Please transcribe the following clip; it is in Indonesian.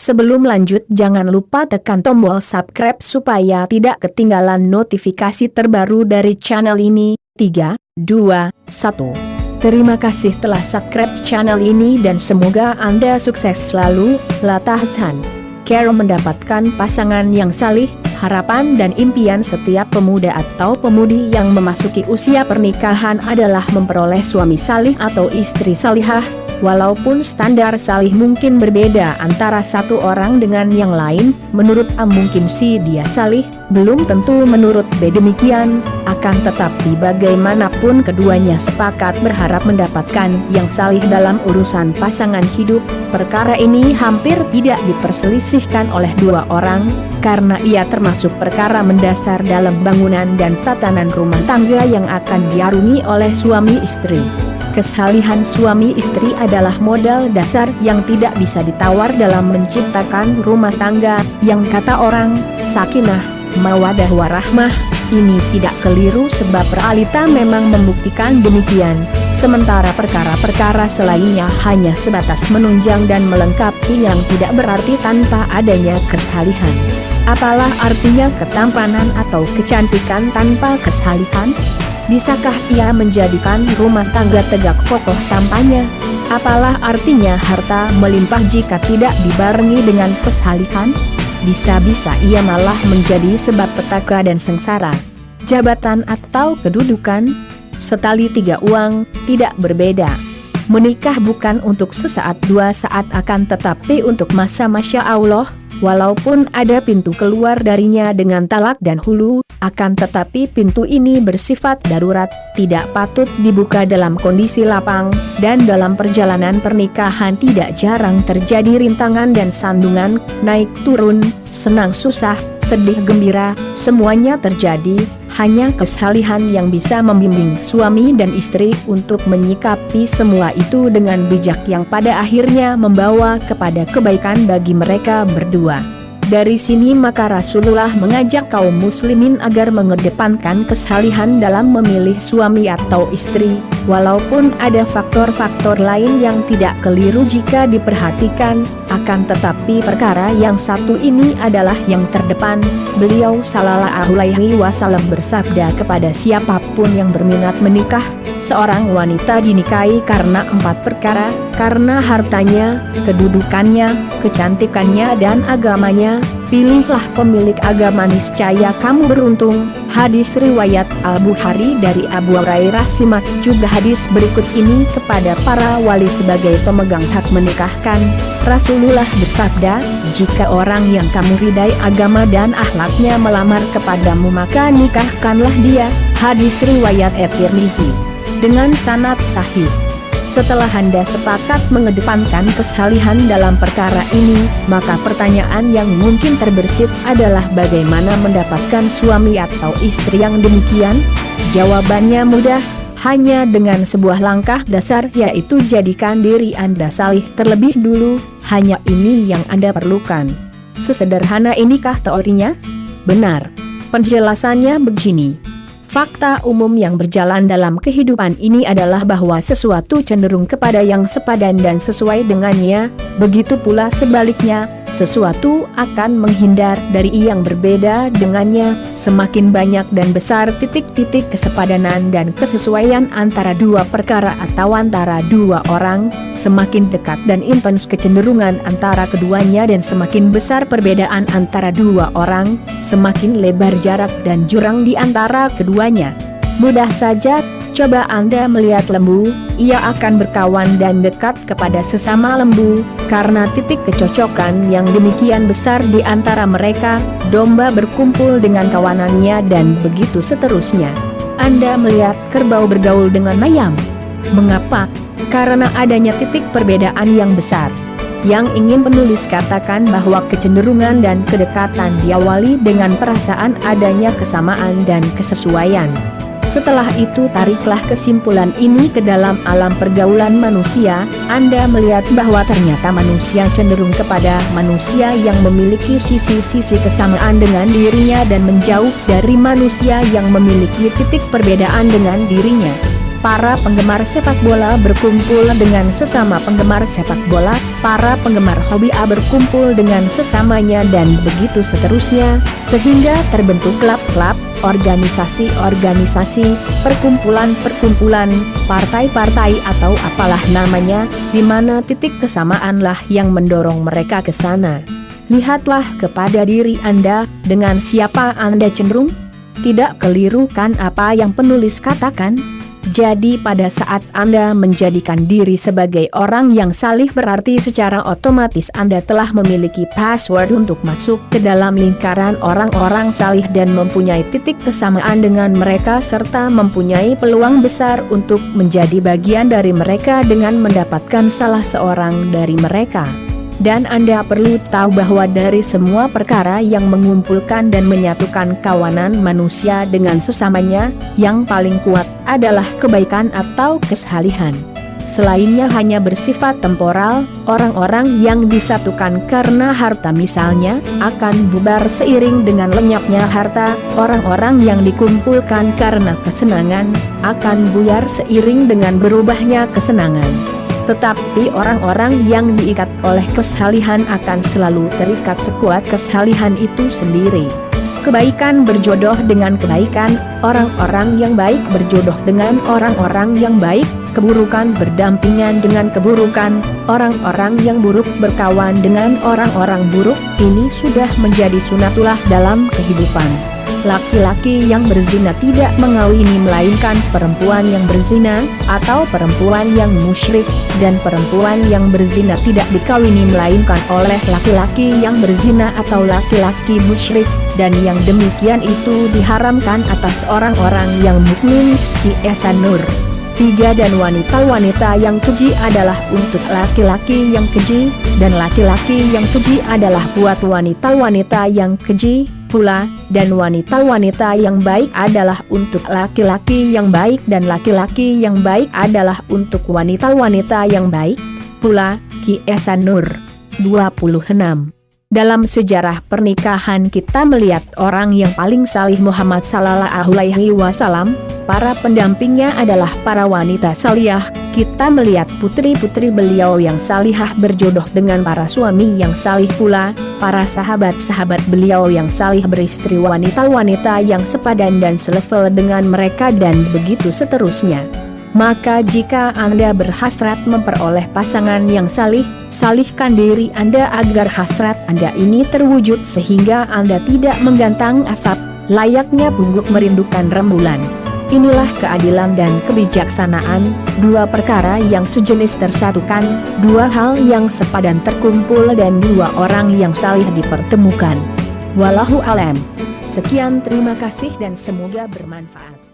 Sebelum lanjut jangan lupa tekan tombol subscribe supaya tidak ketinggalan notifikasi terbaru dari channel ini. 3, 2, 1. Terima kasih telah subscribe channel ini dan semoga Anda sukses selalu. Lata Hasan. Carol mendapatkan pasangan yang salih, harapan dan impian setiap pemuda atau pemudi yang memasuki usia pernikahan adalah memperoleh suami salih atau istri salihah, Walaupun standar salih mungkin berbeda antara satu orang dengan yang lain, menurut A mungkin si dia salih, belum tentu menurut B demikian, akan tetapi bagaimanapun keduanya sepakat berharap mendapatkan yang salih dalam urusan pasangan hidup, perkara ini hampir tidak diperselisihkan oleh dua orang, karena ia termasuk perkara mendasar dalam bangunan dan tatanan rumah tangga yang akan diarungi oleh suami istri. Kesalihan suami istri adalah modal dasar yang tidak bisa ditawar dalam menciptakan rumah tangga, yang kata orang, sakinah, mawadah warahmah, ini tidak keliru sebab realita memang membuktikan demikian, sementara perkara-perkara selainnya hanya sebatas menunjang dan melengkapi yang tidak berarti tanpa adanya kesalihan. Apalah artinya ketampanan atau kecantikan tanpa kesalihan? Bisakah ia menjadikan rumah tangga tegak kokoh tampaknya? Apalah artinya harta melimpah jika tidak dibarengi dengan kesalihan? Bisa-bisa ia malah menjadi sebab petaka dan sengsara. Jabatan atau kedudukan? Setali tiga uang, tidak berbeda. Menikah bukan untuk sesaat dua saat akan tetapi untuk masa Masya Allah, Walaupun ada pintu keluar darinya dengan talak dan hulu, akan tetapi pintu ini bersifat darurat, tidak patut dibuka dalam kondisi lapang, dan dalam perjalanan pernikahan tidak jarang terjadi rintangan dan sandungan, naik turun, senang susah, sedih gembira, semuanya terjadi, hanya kesalihan yang bisa membimbing suami dan istri untuk menyikapi semua itu dengan bijak yang pada akhirnya membawa kepada kebaikan bagi mereka berdua. Dari sini maka Rasulullah mengajak kaum muslimin agar mengedepankan kesalihan dalam memilih suami atau istri, walaupun ada faktor-faktor lain yang tidak keliru jika diperhatikan, akan tetapi perkara yang satu ini adalah yang terdepan. Beliau sallallahu alaihi wasallam bersabda kepada siapa pun yang berminat menikah, seorang wanita dinikahi karena empat perkara, karena hartanya, kedudukannya, kecantikannya dan agamanya, Pilihlah pemilik agama niscaya kamu beruntung. Hadis riwayat Al-Bukhari dari Abu Hurairah simak juga hadis berikut ini kepada para wali sebagai pemegang hak menikahkan. Rasulullah bersabda, jika orang yang kamu ridai agama dan akhlaknya melamar kepadamu maka nikahkanlah dia. Hadis riwayat At-Tirmizi. Dengan sanad sahih. Setelah Anda sepakat mengedepankan kesalihan dalam perkara ini, maka pertanyaan yang mungkin terbersit adalah bagaimana mendapatkan suami atau istri yang demikian? Jawabannya mudah, hanya dengan sebuah langkah dasar yaitu jadikan diri Anda salih terlebih dulu, hanya ini yang Anda perlukan. Sesederhana inikah teorinya? Benar. Penjelasannya begini. Fakta umum yang berjalan dalam kehidupan ini adalah bahwa sesuatu cenderung kepada yang sepadan dan sesuai dengannya, begitu pula sebaliknya, sesuatu akan menghindar dari yang berbeda dengannya, semakin banyak dan besar titik-titik kesepadanan dan kesesuaian antara dua perkara atau antara dua orang, semakin dekat dan intens kecenderungan antara keduanya dan semakin besar perbedaan antara dua orang, semakin lebar jarak dan jurang di antara keduanya. Mudah saja Coba Anda melihat lembu, ia akan berkawan dan dekat kepada sesama lembu, karena titik kecocokan yang demikian besar di antara mereka, domba berkumpul dengan kawanannya dan begitu seterusnya. Anda melihat kerbau bergaul dengan ayam. Mengapa? Karena adanya titik perbedaan yang besar. Yang ingin penulis katakan bahwa kecenderungan dan kedekatan diawali dengan perasaan adanya kesamaan dan kesesuaian. Setelah itu tariklah kesimpulan ini ke dalam alam pergaulan manusia, Anda melihat bahwa ternyata manusia cenderung kepada manusia yang memiliki sisi-sisi kesamaan dengan dirinya dan menjauh dari manusia yang memiliki titik perbedaan dengan dirinya. Para penggemar sepak bola berkumpul dengan sesama penggemar sepak bola, para penggemar hobi A berkumpul dengan sesamanya dan begitu seterusnya, sehingga terbentuk klub-klub, organisasi-organisasi, perkumpulan-perkumpulan, partai-partai atau apalah namanya, di mana titik kesamaanlah yang mendorong mereka ke sana. Lihatlah kepada diri Anda, dengan siapa Anda cenderung? Tidak keliru kan apa yang penulis katakan? Jadi pada saat Anda menjadikan diri sebagai orang yang salih berarti secara otomatis Anda telah memiliki password untuk masuk ke dalam lingkaran orang-orang salih dan mempunyai titik kesamaan dengan mereka serta mempunyai peluang besar untuk menjadi bagian dari mereka dengan mendapatkan salah seorang dari mereka. Dan Anda perlu tahu bahwa dari semua perkara yang mengumpulkan dan menyatukan kawanan manusia dengan sesamanya, yang paling kuat adalah kebaikan atau kesalihan. Selainnya hanya bersifat temporal, orang-orang yang disatukan karena harta misalnya, akan bubar seiring dengan lenyapnya harta, orang-orang yang dikumpulkan karena kesenangan, akan buyar seiring dengan berubahnya kesenangan tetapi orang-orang yang diikat oleh kesalihan akan selalu terikat sekuat kesalihan itu sendiri. Kebaikan berjodoh dengan kebaikan, orang-orang yang baik berjodoh dengan orang-orang yang baik, keburukan berdampingan dengan keburukan, orang-orang yang buruk berkawan dengan orang-orang buruk, ini sudah menjadi sunatullah dalam kehidupan. Laki-laki yang berzina tidak mengawini melainkan perempuan yang berzina, atau perempuan yang musyrik, dan perempuan yang berzina tidak dikawini melainkan oleh laki-laki yang berzina atau laki-laki musyrik, dan yang demikian itu diharamkan atas orang-orang yang mukmin, di Esa Nur. Tiga dan wanita-wanita yang keji adalah untuk laki-laki yang keji, dan laki-laki yang keji adalah buat wanita-wanita yang keji, pula, dan wanita-wanita yang baik adalah untuk laki-laki yang baik dan laki-laki yang baik adalah untuk wanita-wanita yang baik, pula, Ki Nur. 26. Dalam sejarah pernikahan kita melihat orang yang paling salih Muhammad Sallallahu Alaihi Wasallam, para pendampingnya adalah para wanita salihah, kita melihat putri-putri beliau yang salihah berjodoh dengan para suami yang salih pula, para sahabat-sahabat beliau yang salih beristri wanita-wanita yang sepadan dan selevel dengan mereka dan begitu seterusnya. Maka jika Anda berhasrat memperoleh pasangan yang salih, salihkan diri Anda agar hasrat Anda ini terwujud sehingga Anda tidak menggantang asap, layaknya pungguk merindukan rembulan. Inilah keadilan dan kebijaksanaan, dua perkara yang sejenis tersatukan, dua hal yang sepadan terkumpul dan dua orang yang salih dipertemukan. Walahu alam. Sekian terima kasih dan semoga bermanfaat.